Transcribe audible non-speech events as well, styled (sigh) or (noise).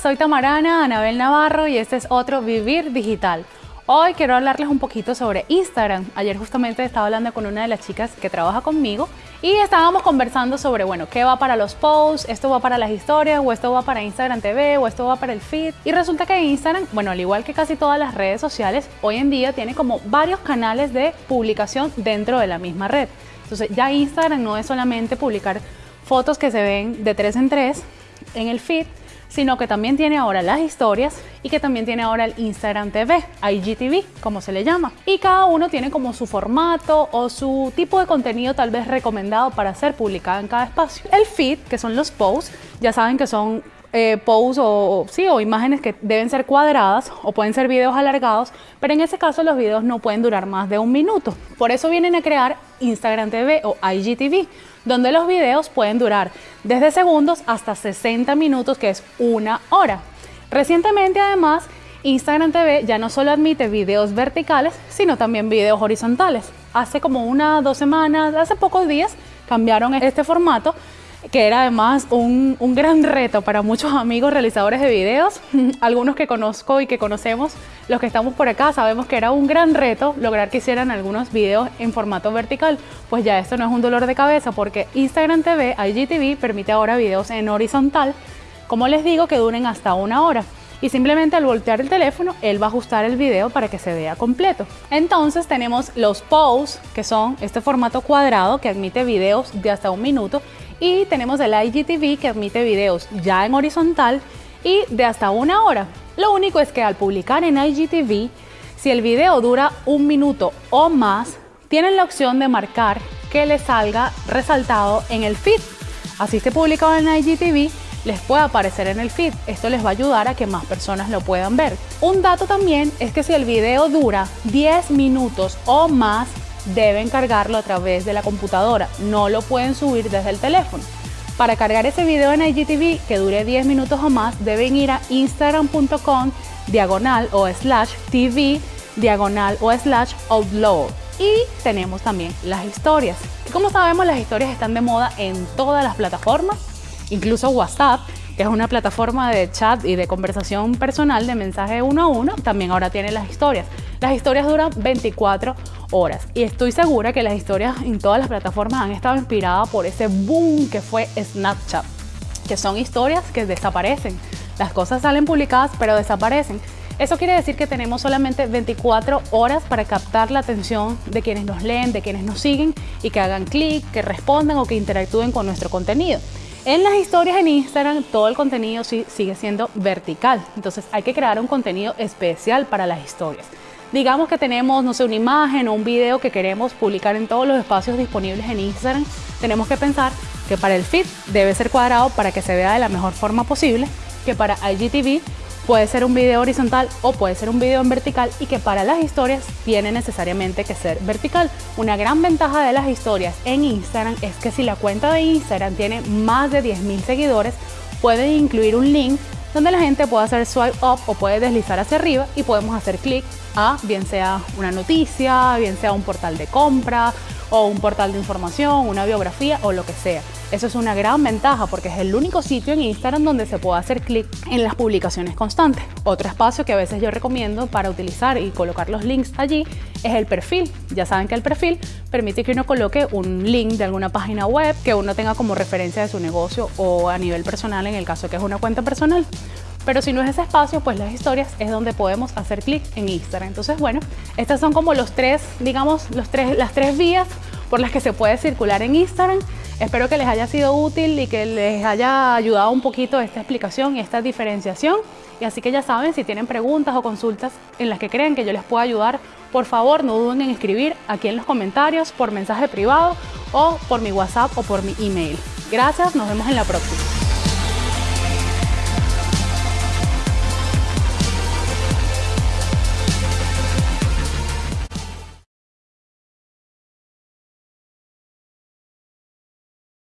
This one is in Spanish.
soy Tamarana Anabel Navarro y este es otro Vivir Digital. Hoy quiero hablarles un poquito sobre Instagram. Ayer justamente estaba hablando con una de las chicas que trabaja conmigo y estábamos conversando sobre, bueno, qué va para los posts, esto va para las historias, o esto va para Instagram TV, o esto va para el feed. Y resulta que Instagram, bueno, al igual que casi todas las redes sociales, hoy en día tiene como varios canales de publicación dentro de la misma red. Entonces ya Instagram no es solamente publicar fotos que se ven de tres en tres en el feed, sino que también tiene ahora las historias y que también tiene ahora el Instagram TV, IGTV, como se le llama. Y cada uno tiene como su formato o su tipo de contenido tal vez recomendado para ser publicado en cada espacio. El feed, que son los posts, ya saben que son eh, posts o, sí, o imágenes que deben ser cuadradas o pueden ser videos alargados, pero en ese caso los videos no pueden durar más de un minuto. Por eso vienen a crear Instagram TV o IGTV donde los videos pueden durar desde segundos hasta 60 minutos, que es una hora. Recientemente, además, Instagram TV ya no solo admite videos verticales, sino también videos horizontales. Hace como una, dos semanas, hace pocos días, cambiaron este formato que era además un, gran reto para muchos amigos realizadores de videos, (laughs) algunos que conozco y que conocemos, los que estamos por acá, sabemos que era un gran reto lograr que hicieran algunos videos en formato vertical, pues ya esto no es un dolor de cabeza porque Instagram TV, IGTV, permite ahora videos en horizontal, como les digo, que duren hasta una hora. Y simplemente al voltear el teléfono, él va a ajustar el video para que se vea completo. Entonces tenemos los posts, que son este formato cuadrado que admite videos de hasta un minuto y tenemos el IGTV que admite videos ya en horizontal y de hasta una hora. Lo único es que al publicar en IGTV, si el video dura un minuto o más, tienen la opción de marcar que le salga resaltado en el feed. Así esté publicado en IGTV, les puede aparecer en el feed. Esto les va a ayudar a que más personas lo puedan ver. Un dato también es que si el video dura 10 minutos o más, deben cargarlo a través de la computadora, no lo pueden subir desde el teléfono. Para cargar ese video en IGTV que dure 10 minutos o más, deben ir a instagram.com diagonal o slash tv diagonal o slash upload. Y tenemos también las historias. como sabemos, las historias están de moda en todas las plataformas, incluso WhatsApp que es una plataforma de chat y de conversación personal de mensaje uno a uno, también ahora tiene las historias. Las historias duran 24 y estoy segura que las historias en todas las plataformas han estado inspiradas por ese boom que fue Snapchat, que son historias que desaparecen. Las cosas salen publicadas pero desaparecen. Eso quiere decir que tenemos solamente 24 horas para captar la atención de quienes nos leen, de quienes nos siguen y que hagan clic, que respondan o que interactúen con nuestro contenido. En las historias en Instagram todo el contenido sigue siendo vertical, entonces hay que crear un contenido especial para las historias. Digamos que tenemos, no sé, una imagen o un video que queremos publicar en todos los espacios disponibles en Instagram, tenemos que pensar que para el feed debe ser cuadrado para que se vea de la mejor forma posible, que para IGTV Puede ser un video horizontal o puede ser un video en vertical y que para las historias tiene necesariamente que ser vertical. Una gran ventaja de las historias en Instagram es que si la cuenta de Instagram tiene más de 10.000 seguidores, puede incluir un link donde la gente puede hacer swipe up o puede deslizar hacia arriba y podemos hacer clic a bien sea una noticia, bien sea un portal de compra o un portal de información, una biografía o lo que sea. Eso es una gran ventaja porque es el único sitio en Instagram donde se puede hacer clic en las publicaciones constantes. Otro espacio que a veces yo recomiendo para utilizar y colocar los links allí es el perfil. Ya saben que el perfil permite que uno coloque un link de alguna página web que uno tenga como referencia de su negocio o a nivel personal en el caso que es una cuenta personal. Pero si no es ese espacio, pues las historias es donde podemos hacer clic en Instagram. Entonces, bueno, estas son como los tres, digamos, los tres, las tres vías por las que se puede circular en Instagram. Espero que les haya sido útil y que les haya ayudado un poquito esta explicación y esta diferenciación. Y así que ya saben, si tienen preguntas o consultas en las que creen que yo les pueda ayudar, por favor no duden en escribir aquí en los comentarios, por mensaje privado o por mi WhatsApp o por mi email. Gracias, nos vemos en la próxima.